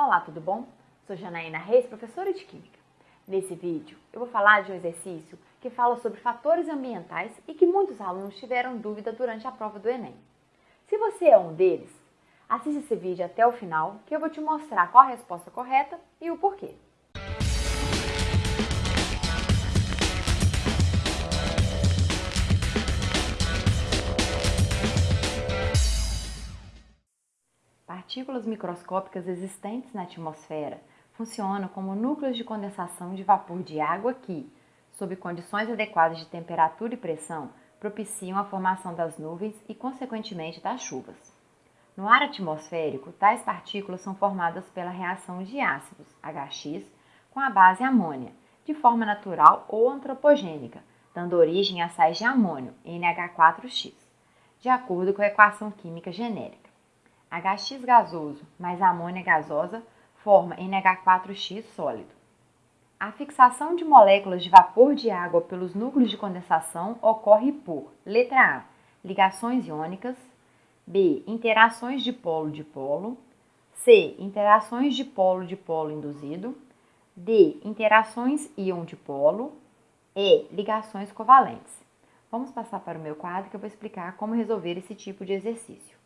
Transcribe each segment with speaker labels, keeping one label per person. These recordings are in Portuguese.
Speaker 1: Olá, tudo bom? Sou Janaína Reis, professora de Química. Nesse vídeo, eu vou falar de um exercício que fala sobre fatores ambientais e que muitos alunos tiveram dúvida durante a prova do Enem. Se você é um deles, assista esse vídeo até o final que eu vou te mostrar qual a resposta correta e o porquê. Partículas microscópicas existentes na atmosfera funcionam como núcleos de condensação de vapor de água que, sob condições adequadas de temperatura e pressão, propiciam a formação das nuvens e, consequentemente, das chuvas. No ar atmosférico, tais partículas são formadas pela reação de ácidos, HX, com a base amônia, de forma natural ou antropogênica, dando origem a sais de amônio, NH4X, de acordo com a equação química genérica. HX gasoso mais amônia gasosa forma NH4X sólido. A fixação de moléculas de vapor de água pelos núcleos de condensação ocorre por letra A, ligações iônicas, B, interações de polo-dipolo, C, interações de polo-dipolo induzido, D, interações íon-dipolo, E, ligações covalentes. Vamos passar para o meu quadro que eu vou explicar como resolver esse tipo de exercício.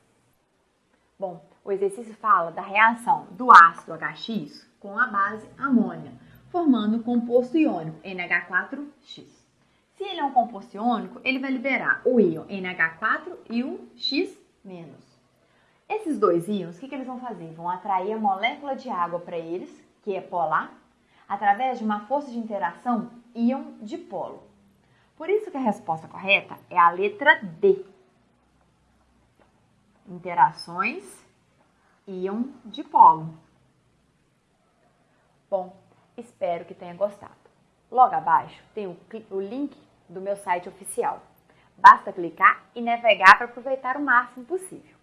Speaker 1: Bom, o exercício fala da reação do ácido HX com a base amônia, formando um composto iônico NH4X. Se ele é um composto iônico, ele vai liberar o íon NH4 e o X-. Esses dois íons, o que, que eles vão fazer? Vão atrair a molécula de água para eles, que é polar, através de uma força de interação íon-dipolo. Por isso que a resposta correta é a letra D interações íon dipolo. Bom, espero que tenha gostado. Logo abaixo tem o, o link do meu site oficial. Basta clicar e navegar para aproveitar o máximo possível.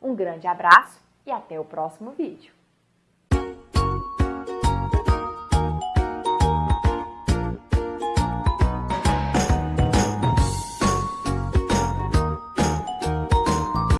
Speaker 1: Um grande abraço e até o próximo vídeo.